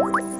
you